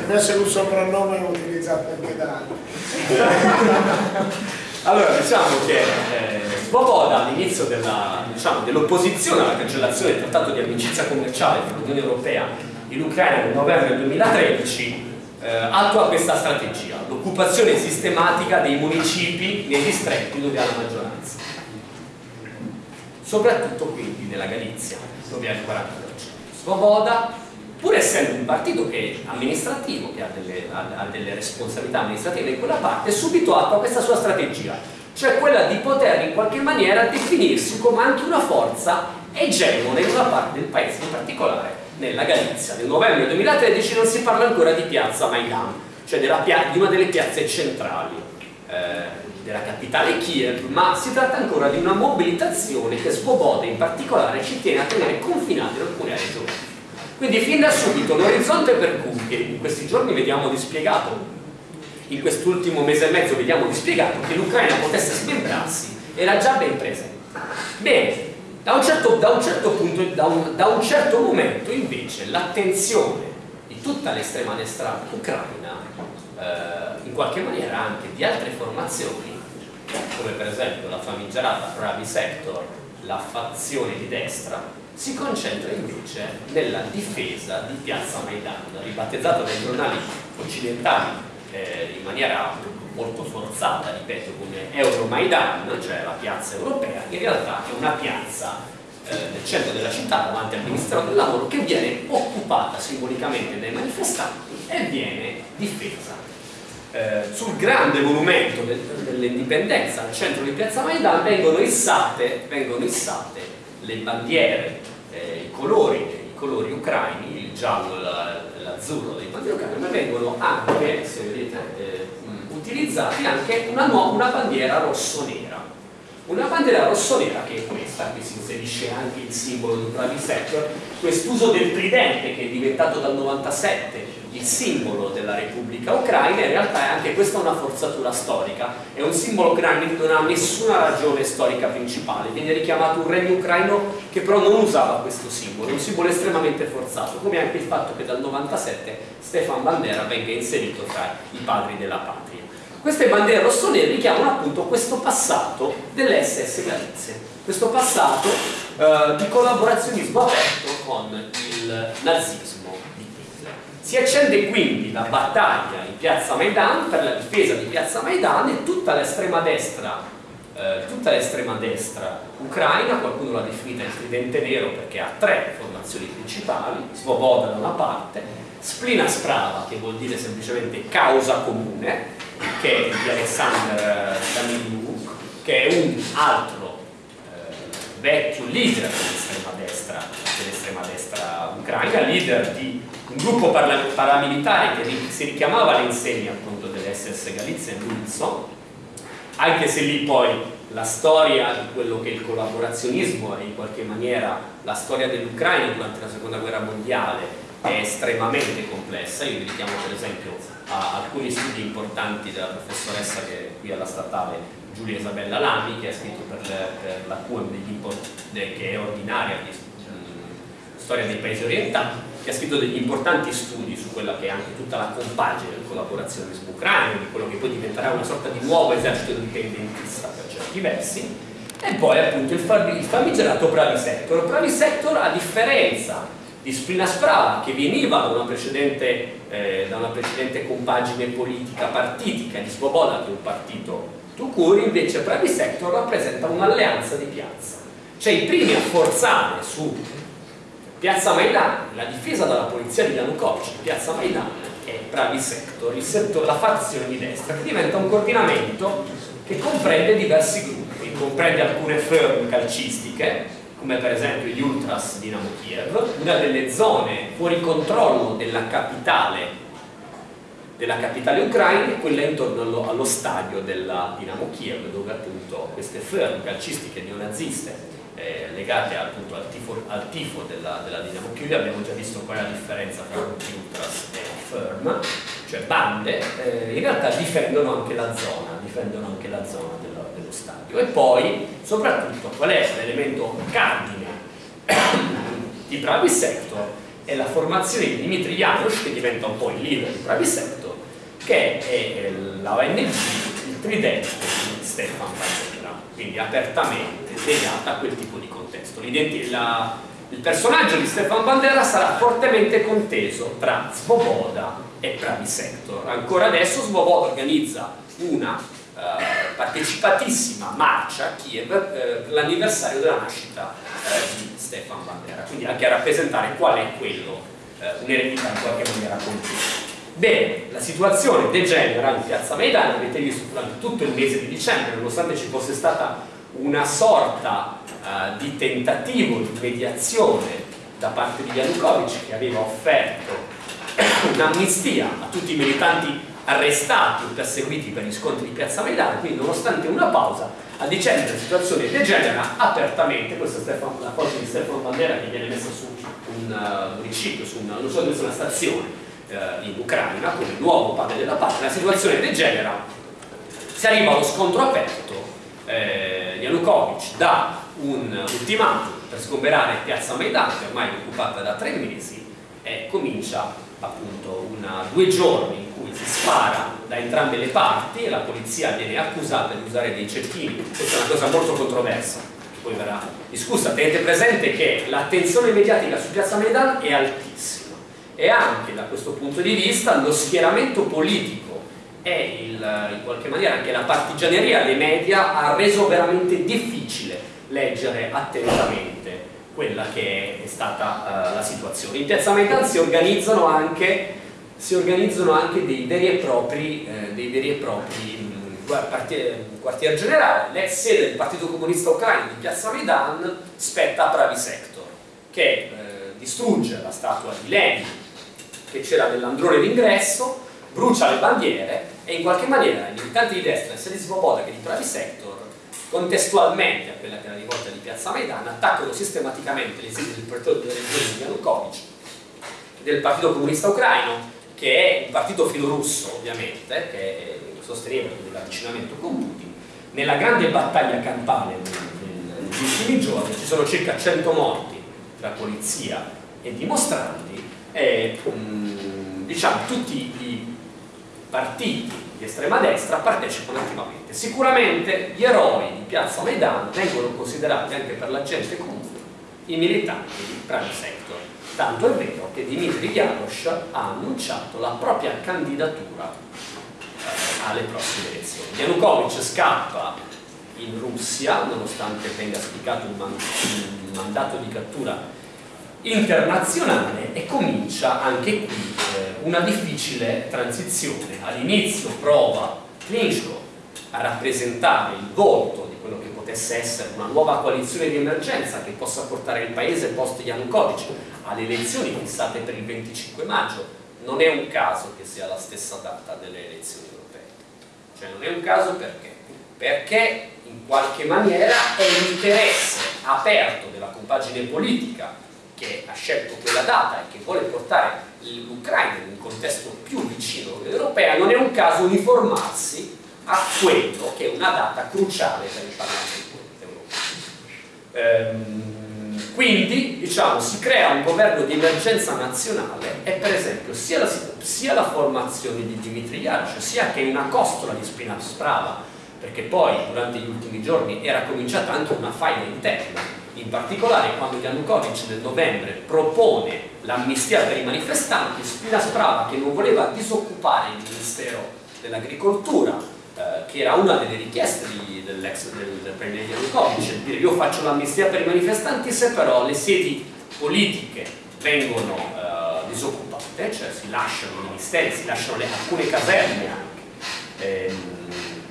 B: Deve essere un soprannome utilizzato anche da altri
A: allora diciamo che eh, Svoboda all'inizio diciamo, dell'opposizione alla cancellazione del trattato di amicizia commerciale tra l'Unione Europea e l'Ucraina nel novembre 2013 eh, attua questa strategia, l'occupazione sistematica dei municipi nei distretti dove ha la maggioranza. Soprattutto quindi nella Galizia dove ha il 40% Svoboda pur essendo un partito che è amministrativo che ha delle, ha, ha delle responsabilità amministrative in quella parte subito attua questa sua strategia cioè quella di poter in qualche maniera definirsi come anche una forza egemone in una parte del paese, in particolare nella Galizia. Nel novembre 2013 non si parla ancora di piazza Maidan, cioè di una delle piazze centrali eh, della capitale Kiev, ma si tratta ancora di una mobilitazione che Svoboda in particolare ci tiene a tenere confinati in alcune regioni. Quindi fin da subito l'orizzonte per cui, che in questi giorni vediamo dispiegato in quest'ultimo mese e mezzo vediamo dispiegato che l'Ucraina potesse smembrarsi era già ben presente. Bene, da un certo, da un certo punto, da un, da un certo momento invece l'attenzione di tutta l'estrema destra ucraina, eh, in qualche maniera anche di altre formazioni, come per esempio la famigerata Pravi Sector, la fazione di destra, si concentra invece nella difesa di Piazza Maidan, ribattezzata dai giornali occidentali eh, in maniera molto forzata, ripeto, come Euromaidan, cioè la piazza europea, in realtà è una piazza eh, nel centro della città davanti al Ministero del Lavoro che viene occupata simbolicamente dai manifestanti e viene difesa. Eh, sul grande monumento del, dell'indipendenza al centro di Piazza Maidan vengono issate, vengono issate le bandiere, eh, i, colori, i colori ucraini, il giallo l'azzurro dei bandiere ucraini, ma vengono anche, se vedete, eh, utilizzati anche una, una bandiera rosso-nera. Una bandiera rossonera che è questa, qui si inserisce anche il simbolo del Private Sector, quest'uso del tridente che è diventato dal 97 il simbolo della Repubblica Ucraina, in realtà è anche questa una forzatura storica, è un simbolo ucraino che non ha nessuna ragione storica principale, viene richiamato un regno ucraino che però non usava questo simbolo, un simbolo estremamente forzato, come anche il fatto che dal 97 Stefan Bandera venga inserito tra i padri della patria. Queste bandiere rossonere richiamano appunto questo passato delle SS Galizie, questo passato eh, di collaborazionismo aperto con il nazismo di Hitler. Si accende quindi la battaglia in piazza Maidan per la difesa di piazza Maidan e tutta l'estrema destra, eh, tutta l'estrema destra ucraina, qualcuno l'ha definita il tridente nero perché ha tre formazioni principali, Svoboda da una parte, Splina Sprava che vuol dire semplicemente causa comune, che è di Alexander Daniluk, che è un altro eh, vecchio leader dell'estrema destra, dell'estrema destra ucraina, leader di un gruppo paramilitare che si richiamava all'insegna appunto dell'SS Galizia e Luzzo, anche se lì poi la storia di quello che è il collaborazionismo e in qualche maniera la storia dell'Ucraina durante la seconda guerra mondiale è estremamente complessa, io vi richiamo per esempio a alcuni studi importanti della professoressa che è qui alla statale Giulia Isabella Lami che ha scritto per, per la QM che è ordinaria di storia dei paesi orientali che ha scritto degli importanti studi su quella che è anche tutta la compagine del collaborazionismo ucraino di quello che poi diventerà una sorta di nuovo esercito indipendentista per certi versi. E poi appunto il, famigerato Pravi Sector Pravi Sector a differenza di Splina Sprava che veniva da una precedente, eh, da una precedente compagine politica partitica di Svoboda che è un partito Tucuri invece Pravi Sector rappresenta un'alleanza di piazza. Cioè i primi a forzare su Piazza Maidan la difesa dalla polizia di Yanukovych Piazza Maidan è Pravi Sector, il settore, la fazione di destra che diventa un coordinamento che comprende diversi gruppi comprende alcune firme calcistiche come per esempio gli Ultras Dinamo Kiev, una delle zone fuori controllo della capitale della capitale ucraina è quella intorno allo, allo, stadio della Dinamo Kiev dove appunto queste firme calcistiche neonaziste eh, legate appunto al tifo, al tifo della, della, Dinamo Kiev abbiamo già visto qual è la differenza tra ultras e firm cioè bande eh, in realtà difendono anche la zona difendono anche la zona della stadio. E poi soprattutto qual è l'elemento cardine *coughs* di Pravi Sector? È la formazione di Dimitri Janusz che diventa un po' il leader di Pravi Sector che è la ONG il tridente di Stefan Bandera quindi apertamente legata a quel tipo di contesto. La, il personaggio di Stefan Bandera sarà fortemente conteso tra Svoboda e Pravi Sector. Ancora adesso Svoboda organizza una partecipatissima marcia a Kiev eh, l'anniversario della nascita eh, di Stefan Bandera, quindi anche a rappresentare qual è quello, eh, un'eredità in qualche maniera continua. Bene, la situazione degenera in piazza Maidan, avete visto durante tutto il mese di dicembre, nonostante ci fosse stata una sorta uh, di tentativo di mediazione da parte di Yanukovych che aveva offerto *coughs* un'amnistia a tutti i militanti arrestati o perseguiti per gli scontri di Piazza Maidano, quindi nonostante una pausa, a dicembre la situazione degenera apertamente, questa è la foto di Stefano Bandera che viene messa su un municipio, su una, non so, una stazione uh, in Ucraina, come nuovo padre della patria, la situazione degenera, si arriva allo scontro aperto, eh, Yanukovych dà un ultimatum per sgomberare Piazza Maidano, che ormai è occupata da tre mesi, e comincia appunto una, due giorni si spara da entrambe le parti e la polizia viene accusata di usare dei cecchini, questa è una cosa molto controversa, che poi verrà discussa. Tenete presente che l'attenzione mediatica su Piazza Maidan è altissima e anche da questo punto di vista lo schieramento politico e il, in qualche maniera anche la partigianeria dei media ha reso veramente difficile leggere attentamente quella che è stata uh, la situazione. In Piazza Maidan si organizzano anche, si organizzano anche dei veri e propri, eh, dei veri e propri quartier, generale. L'ex sede del Partito Comunista Ucraino di Piazza Maidan spetta a Pravi Sector, che eh, distrugge la statua di Lenin che c'era dell'androne d'ingresso, brucia le bandiere e in qualche maniera i militanti di destra, sia di Svoboda che di Pravi Sector, contestualmente a quella che era rivolta di Piazza Maidan, attaccano sistematicamente le sedi del partito di Yanukovych, del Partito Comunista Ucraino, che è un partito filorusso ovviamente, che sosteneva l'avvicinamento con Putin. Nella grande battaglia campale negli ultimi giorni ci sono circa 100 morti tra polizia e dimostranti e mh, diciamo tutti i partiti di estrema destra partecipano attivamente. Sicuramente gli eroi di Piazza Maidan vengono considerati anche per la gente comune i militanti di Prime Sector. Tanto è vero che Dimitri Yarosh ha annunciato la propria candidatura eh, alle prossime elezioni. Yanukovych scappa in Russia, nonostante venga spiegato un, man un mandato di cattura internazionale e comincia anche qui eh, una difficile transizione. All'inizio prova Klitschko a rappresentare il volto potesse essere una nuova coalizione di emergenza che possa portare il paese post Yanukovych alle elezioni fissate per il 25 maggio. Non è un caso che sia la stessa data delle elezioni europee. Cioè non è un caso perché? Perché in qualche maniera è l'interesse aperto della compagine politica che ha scelto quella data e che vuole portare l'Ucraina in un contesto più vicino all'Unione Europea, non è un caso uniformarsi a quello che è una data cruciale per il Parlamento europeo. Ehm, quindi diciamo, si crea un governo di emergenza nazionale e per esempio sia la, sia la formazione di Dimitri Yarosh sia che una costola di Spina Sprava perché poi durante gli ultimi giorni era cominciata anche una faida interna in particolare quando Yanukovych nel novembre propone l'amnistia per i manifestanti, Spina Sprava che non voleva disoccupare il Ministero dell'Agricoltura, eh, che era una delle richieste dell'ex del, del premier Yanukovych, dire io faccio l'amnistia per i manifestanti se però le sedi politiche vengono eh, disoccupate, cioè si lasciano i ministeri, si lasciano le, alcune caserme anche. Ehm,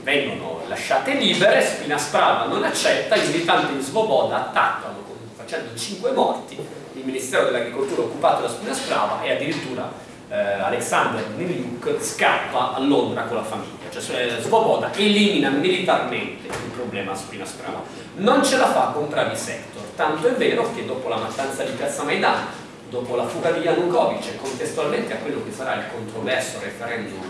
A: vengono lasciate libere, Spina Sprava non accetta, i militanti di Svoboda attaccano facendo 5 morti, il Ministero dell'Agricoltura occupato da Spina Sprava e addirittura eh, Alexander Niliuk scappa a Londra con la famiglia, cioè Svoboda elimina militarmente il problema Spina Sprava. Non ce la fa con Pravi Sector, tanto è vero che dopo la mattanza di Piazza Maidan, dopo la fuga di Yanukovych e contestualmente a quello che sarà il controverso referendum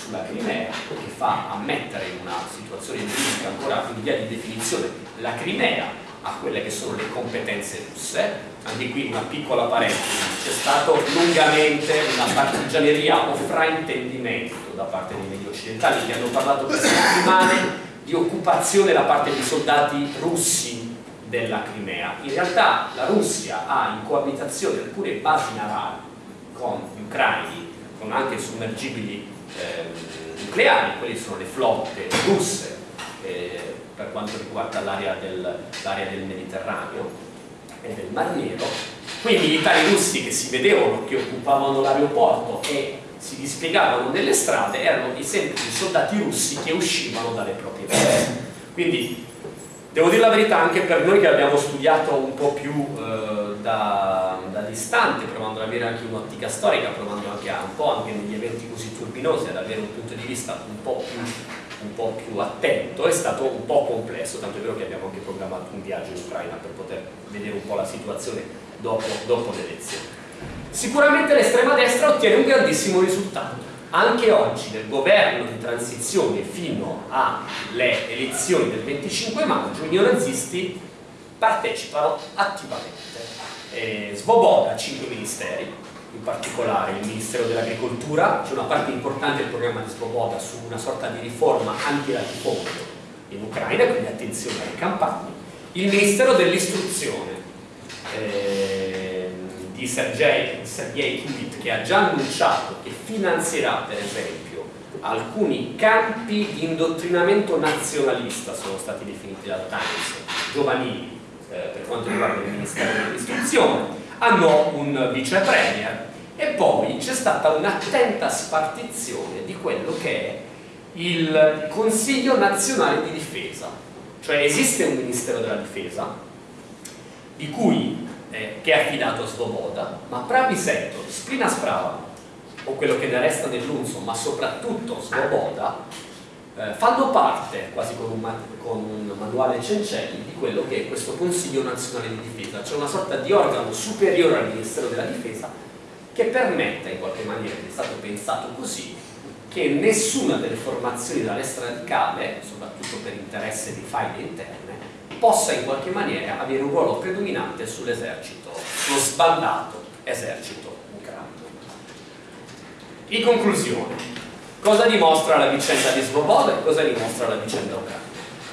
A: sulla Crimea che fa ammettere in una situazione giuridica ancora in via di definizione la Crimea a quelle che sono le competenze russe anche qui una piccola parentesi c'è stato lungamente una partigianeria o fraintendimento da parte dei media occidentali che hanno parlato per settimane di occupazione da parte di soldati russi della Crimea in realtà la Russia ha in coabitazione alcune basi navali con gli ucraini con anche sommergibili eh, nucleari, quelle sono le flotte russe eh, per quanto riguarda l'area del, del, Mediterraneo e del Mar Nero. Quindi i militari russi che si vedevano che occupavano l'aeroporto e si dispiegavano nelle strade erano i semplici soldati russi che uscivano dalle proprie basi. Quindi devo dire la verità anche per noi che abbiamo studiato un po' più eh, da, da, distante, provando ad avere anche un'ottica storica, provando anche a, un po' anche negli eventi così turbinosi ad avere un punto di vista un po' più un po' più attento, è stato un po' complesso, tanto è vero che abbiamo anche programmato un viaggio in Ucraina per poter vedere un po' la situazione dopo, dopo le elezioni. Sicuramente l'estrema destra ottiene un grandissimo risultato. Anche oggi nel governo di transizione fino alle elezioni del 25 maggio i neonazisti partecipano attivamente. Eh, Svoboda, 5 ministeri, in particolare il Ministero dell'Agricoltura, c'è una parte importante del programma di Svoboda su una sorta di riforma anti-latifondio in Ucraina, quindi attenzione alle campagne, il Ministero dell'Istruzione eh, di Sergei, Sergei Kivit che ha già annunciato che finanzierà per esempio alcuni campi di indottrinamento nazionalista sono stati definiti dal Times, giovanili, eh, per quanto riguarda il Ministero dell'Istruzione, hanno un vice premier e poi c'è stata un'attenta spartizione di quello che è il Consiglio Nazionale di Difesa, cioè esiste un Ministero della Difesa di cui, eh, che è affidato a Svoboda, ma Pravi Sector, Sprina Sprava o quello che ne resta dell'Unso, ma soprattutto Svoboda, eh, fanno parte, quasi con un, con un, manuale Cencelli, di quello che è questo Consiglio Nazionale di Difesa, cioè una sorta di organo superiore al Ministero della Difesa che permette in qualche maniera, è stato pensato così, che nessuna delle formazioni della destra radicale, soprattutto per interesse di faide interne, possa in qualche maniera avere un ruolo predominante sull'esercito, sullo sbandato esercito ucraino. In conclusione, cosa dimostra la vicenda di Svoboda e cosa dimostra la vicenda ucraina?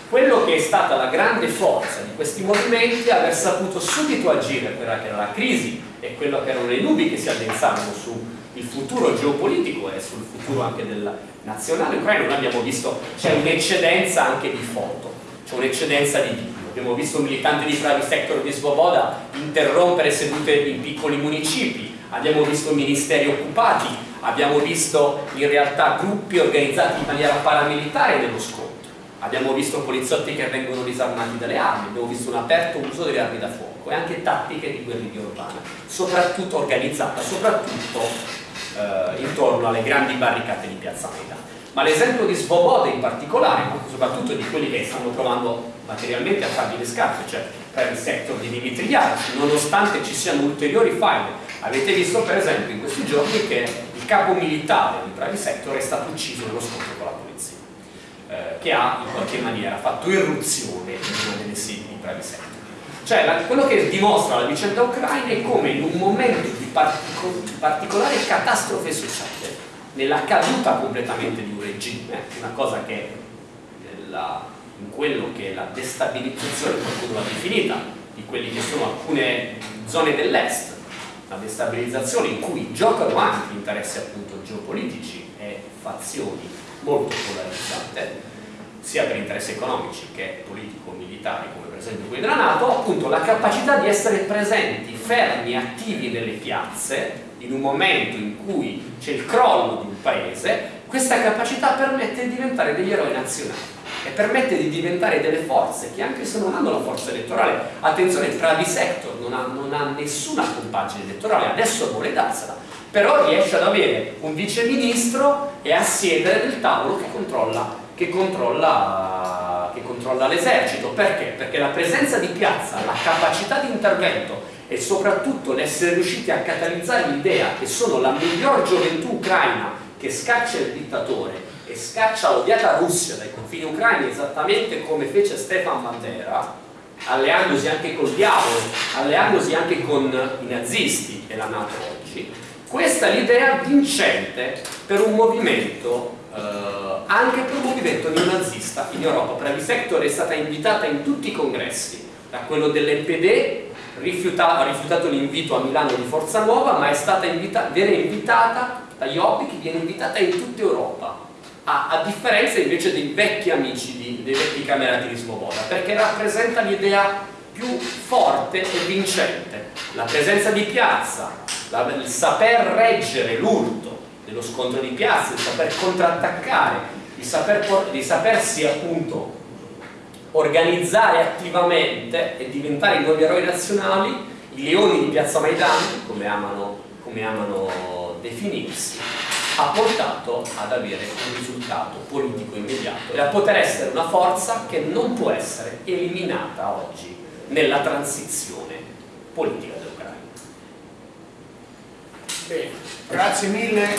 A: Quello che è stata la grande forza di questi movimenti è aver saputo subito agire quella che era la crisi e quello che erano le nubi che si addensavano sul futuro geopolitico e sul futuro anche del nazionale ucraino. Noi abbiamo visto c'è un'eccedenza anche di foto, c'è un'eccedenza di video. Abbiamo visto un militante di Pravi Sector di Svoboda interrompere sedute in piccoli municipi, abbiamo visto ministeri occupati, abbiamo visto in realtà gruppi organizzati in maniera paramilitare nello scontro, abbiamo visto poliziotti che vengono disarmati dalle armi, abbiamo visto un aperto uso delle armi da fuoco e anche tattiche di guerriglia urbana, soprattutto organizzata, soprattutto eh, intorno alle grandi barricate di Piazza Maidana. Ma l'esempio di Svoboda in particolare, soprattutto di quelli che stanno provando materialmente a fargli le scarpe, cioè per il sector di Dimitriano, nonostante ci siano ulteriori file. Avete visto per esempio in questi giorni che il capo militare di Pravi Sector è stato ucciso nello scontro con la polizia, eh, che ha in qualche maniera fatto irruzione in una delle sedi di Pravi Sector. Cioè la, quello che dimostra la vicenda ucraina è come in un momento di partico, particolare catastrofe sociale, nella caduta completamente di un regime, una cosa che nella, in quello che è la destabilizzazione, qualcuno l'ha definita, di quelle che sono alcune zone dell'est, la destabilizzazione in cui giocano anche interessi appunto geopolitici e fazioni molto polarizzate, sia per interessi economici che politico-militari come per esempio quelli della Nato, appunto la capacità di essere presenti, fermi, attivi nelle piazze in un momento in cui c'è il crollo di un paese, questa capacità permette di diventare degli eroi nazionali e permette di diventare delle forze che anche se non hanno la forza elettorale, attenzione, Pravi Sector non ha, non ha nessuna compagine elettorale, adesso vuole darsela, però riesce ad avere un vice ministro e a siedere del tavolo che controlla controlla, controlla l'esercito. Perché? Perché la presenza di piazza, la capacità di intervento e soprattutto l'essere riusciti a catalizzare l'idea che sono la miglior gioventù ucraina che scaccia il dittatore e scaccia l'odiata Russia dai confini ucraini esattamente come fece Stefan Bandera alleandosi anche col diavolo alleandosi anche con i nazisti e la Nato oggi questa è l'idea vincente per un movimento eh, anche per un movimento neonazista in Europa. Pravi Sector è stata invitata in tutti i congressi, da quello dell'NPD, rifiuta, ha rifiutato l'invito a Milano di Forza Nuova, ma è stata invita, viene invitata da Jobbik, viene invitata in tutta Europa. A, a, differenza invece dei vecchi amici di, dei vecchi camerati di Svoboda, perché rappresenta l'idea più forte e vincente, la presenza di piazza, la, il saper reggere l'urto, dello scontro di piazza, di saper contrattaccare, di, saper, di sapersi appunto organizzare attivamente e diventare i nuovi eroi nazionali, i leoni di piazza Maidan, come amano, come amano definirsi, ha portato ad avere un risultato politico immediato e a poter essere una forza che non può essere eliminata oggi nella transizione politica dell'Ucraina.
B: Bene, grazie mille.